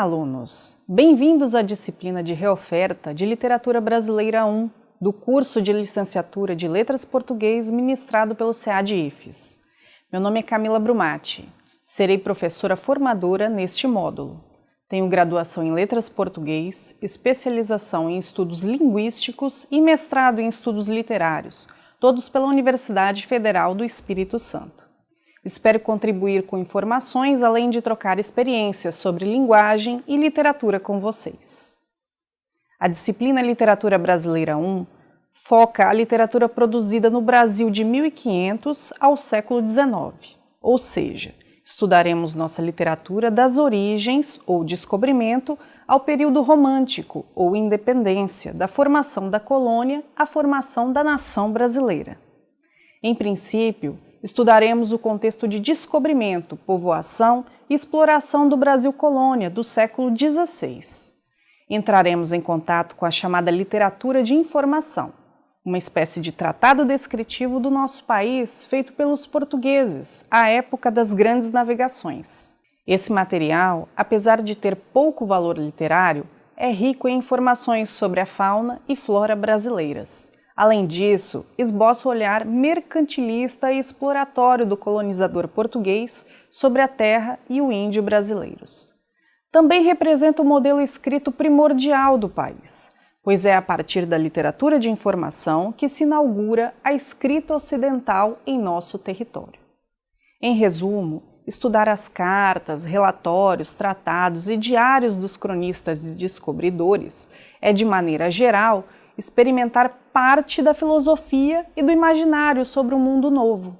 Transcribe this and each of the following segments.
Olá, alunos! Bem-vindos à disciplina de reoferta de Literatura Brasileira 1 do curso de Licenciatura de Letras Português ministrado pelo SEAD IFES. Meu nome é Camila Brumati. Serei professora formadora neste módulo. Tenho graduação em Letras Português, especialização em Estudos Linguísticos e mestrado em Estudos Literários, todos pela Universidade Federal do Espírito Santo. Espero contribuir com informações, além de trocar experiências sobre linguagem e literatura com vocês. A disciplina Literatura Brasileira 1 foca a literatura produzida no Brasil de 1500 ao século XIX, ou seja, estudaremos nossa literatura das origens ou descobrimento ao período romântico ou independência, da formação da colônia à formação da nação brasileira. Em princípio, estudaremos o contexto de descobrimento, povoação e exploração do Brasil colônia do século XVI. Entraremos em contato com a chamada literatura de informação, uma espécie de tratado descritivo do nosso país feito pelos portugueses à época das grandes navegações. Esse material, apesar de ter pouco valor literário, é rico em informações sobre a fauna e flora brasileiras, Além disso, esboça o olhar mercantilista e exploratório do colonizador português sobre a terra e o índio brasileiros. Também representa o modelo escrito primordial do país, pois é a partir da literatura de informação que se inaugura a escrita ocidental em nosso território. Em resumo, estudar as cartas, relatórios, tratados e diários dos cronistas e descobridores é, de maneira geral, experimentar parte da filosofia e do imaginário sobre o um mundo novo.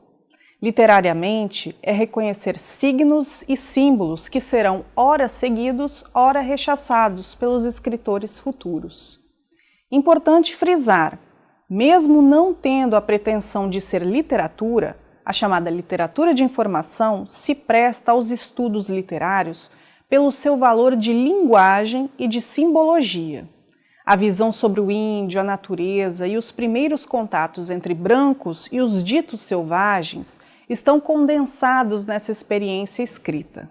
Literariamente, é reconhecer signos e símbolos que serão ora seguidos, ora rechaçados pelos escritores futuros. Importante frisar, mesmo não tendo a pretensão de ser literatura, a chamada literatura de informação se presta aos estudos literários pelo seu valor de linguagem e de simbologia. A visão sobre o índio, a natureza e os primeiros contatos entre brancos e os ditos selvagens estão condensados nessa experiência escrita.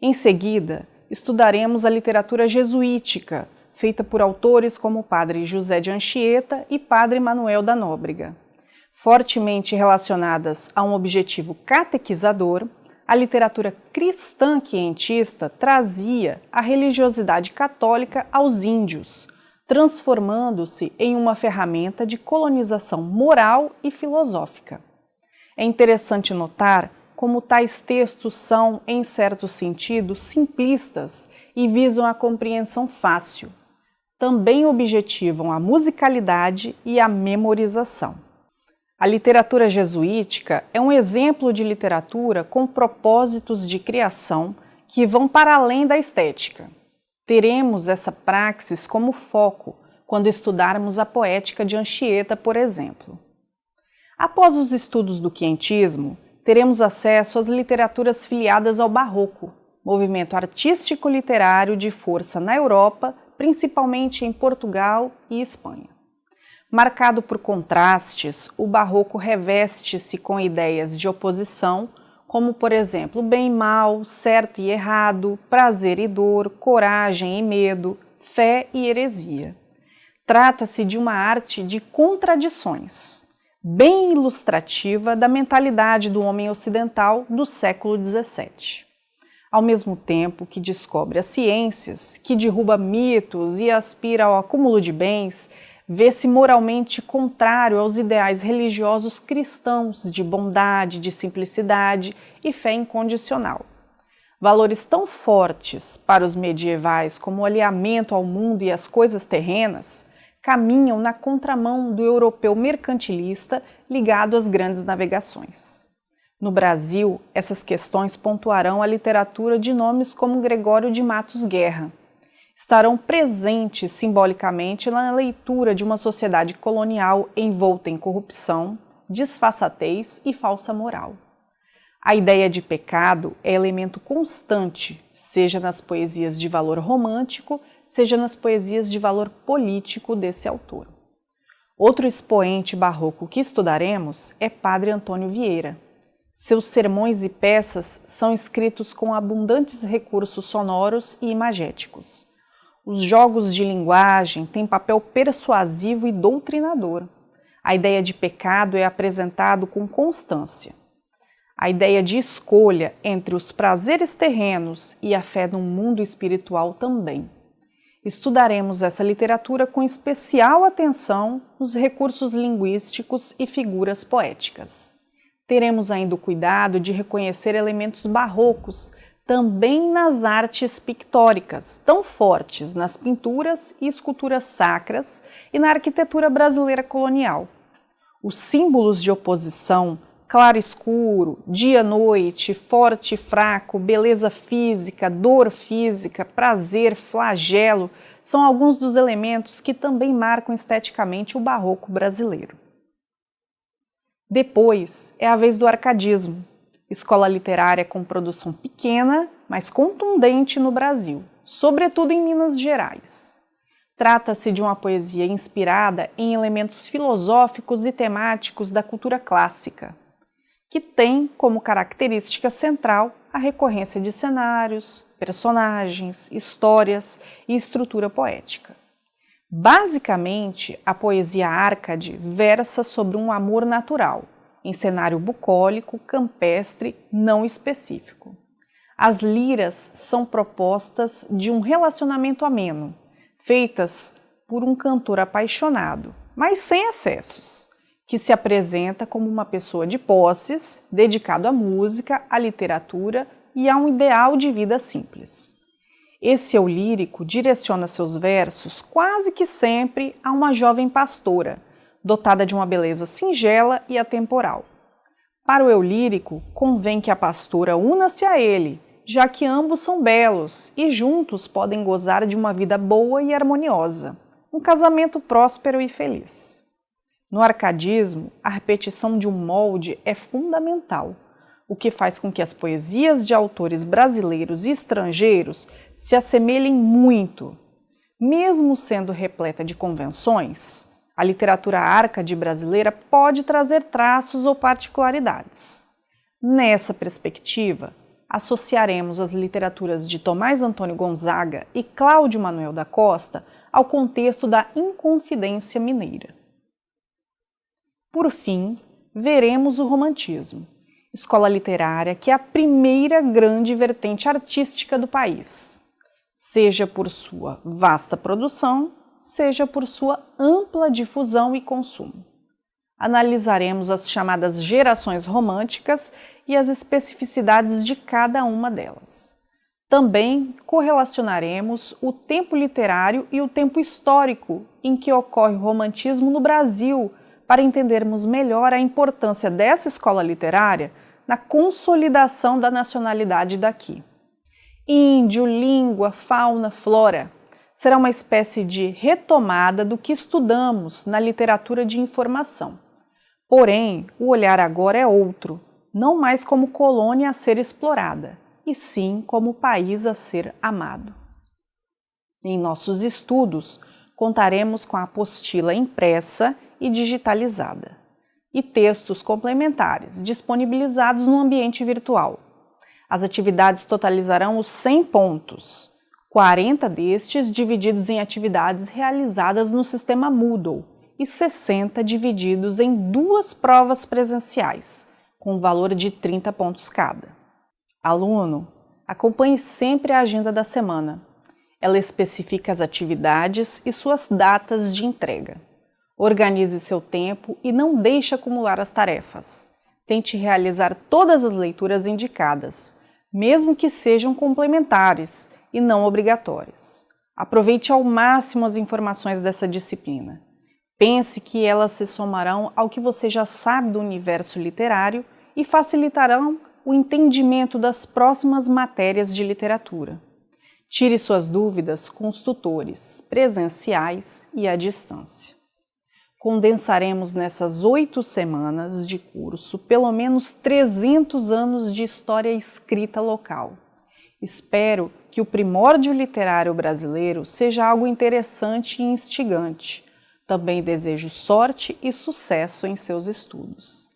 Em seguida, estudaremos a literatura jesuítica, feita por autores como o padre José de Anchieta e padre Manuel da Nóbrega. Fortemente relacionadas a um objetivo catequizador, a literatura cristã quientista trazia a religiosidade católica aos índios, transformando-se em uma ferramenta de colonização moral e filosófica. É interessante notar como tais textos são, em certo sentido, simplistas e visam a compreensão fácil. Também objetivam a musicalidade e a memorização. A literatura jesuítica é um exemplo de literatura com propósitos de criação que vão para além da estética. Teremos essa praxis como foco quando estudarmos a poética de Anchieta, por exemplo. Após os estudos do quientismo, teremos acesso às literaturas filiadas ao Barroco, movimento artístico-literário de força na Europa, principalmente em Portugal e Espanha. Marcado por contrastes, o Barroco reveste-se com ideias de oposição como por exemplo bem e mal, certo e errado, prazer e dor, coragem e medo, fé e heresia. Trata-se de uma arte de contradições, bem ilustrativa da mentalidade do homem ocidental do século XVII. Ao mesmo tempo que descobre as ciências, que derruba mitos e aspira ao acúmulo de bens, vê-se moralmente contrário aos ideais religiosos cristãos de bondade, de simplicidade e fé incondicional. Valores tão fortes para os medievais como o alinhamento ao mundo e às coisas terrenas caminham na contramão do europeu mercantilista ligado às grandes navegações. No Brasil, essas questões pontuarão a literatura de nomes como Gregório de Matos Guerra, estarão presentes simbolicamente na leitura de uma sociedade colonial envolta em corrupção, disfarçatez e falsa moral. A ideia de pecado é elemento constante, seja nas poesias de valor romântico, seja nas poesias de valor político desse autor. Outro expoente barroco que estudaremos é Padre Antônio Vieira. Seus sermões e peças são escritos com abundantes recursos sonoros e imagéticos. Os jogos de linguagem têm papel persuasivo e doutrinador. A ideia de pecado é apresentado com constância. A ideia de escolha entre os prazeres terrenos e a fé num mundo espiritual também. Estudaremos essa literatura com especial atenção nos recursos linguísticos e figuras poéticas. Teremos ainda o cuidado de reconhecer elementos barrocos também nas artes pictóricas, tão fortes nas pinturas e esculturas sacras e na arquitetura brasileira colonial. Os símbolos de oposição claro escuro, dia noite, forte e fraco, beleza física, dor física, prazer, flagelo, são alguns dos elementos que também marcam esteticamente o barroco brasileiro. Depois é a vez do arcadismo, escola literária com produção pequena, mas contundente no Brasil, sobretudo em Minas Gerais. Trata-se de uma poesia inspirada em elementos filosóficos e temáticos da cultura clássica, que tem como característica central a recorrência de cenários, personagens, histórias e estrutura poética. Basicamente, a poesia Arcade versa sobre um amor natural, em cenário bucólico, campestre, não específico. As liras são propostas de um relacionamento ameno, feitas por um cantor apaixonado, mas sem excessos que se apresenta como uma pessoa de posses, dedicado à música, à literatura e a um ideal de vida simples. Esse eu lírico direciona seus versos quase que sempre a uma jovem pastora, dotada de uma beleza singela e atemporal. Para o eu lírico, convém que a pastora una-se a ele, já que ambos são belos e juntos podem gozar de uma vida boa e harmoniosa, um casamento próspero e feliz. No arcadismo, a repetição de um molde é fundamental, o que faz com que as poesias de autores brasileiros e estrangeiros se assemelhem muito. Mesmo sendo repleta de convenções, a literatura arcade brasileira pode trazer traços ou particularidades. Nessa perspectiva, associaremos as literaturas de Tomás Antônio Gonzaga e Cláudio Manuel da Costa ao contexto da Inconfidência Mineira. Por fim, veremos o romantismo, escola literária que é a primeira grande vertente artística do país, seja por sua vasta produção, seja por sua ampla difusão e consumo. Analisaremos as chamadas gerações românticas e as especificidades de cada uma delas. Também correlacionaremos o tempo literário e o tempo histórico em que ocorre o romantismo no Brasil, para entendermos melhor a importância dessa escola literária na consolidação da nacionalidade daqui. Índio, língua, fauna, flora será uma espécie de retomada do que estudamos na literatura de informação. Porém, o olhar agora é outro, não mais como colônia a ser explorada, e sim como país a ser amado. Em nossos estudos, contaremos com a apostila impressa e digitalizada, e textos complementares disponibilizados no ambiente virtual. As atividades totalizarão os 100 pontos, 40 destes divididos em atividades realizadas no sistema Moodle e 60 divididos em duas provas presenciais, com valor de 30 pontos cada. Aluno, acompanhe sempre a agenda da semana. Ela especifica as atividades e suas datas de entrega. Organize seu tempo e não deixe acumular as tarefas. Tente realizar todas as leituras indicadas, mesmo que sejam complementares e não obrigatórias. Aproveite ao máximo as informações dessa disciplina. Pense que elas se somarão ao que você já sabe do universo literário e facilitarão o entendimento das próximas matérias de literatura. Tire suas dúvidas com os tutores presenciais e à distância condensaremos nessas oito semanas de curso pelo menos 300 anos de história escrita local. Espero que o primórdio literário brasileiro seja algo interessante e instigante. Também desejo sorte e sucesso em seus estudos.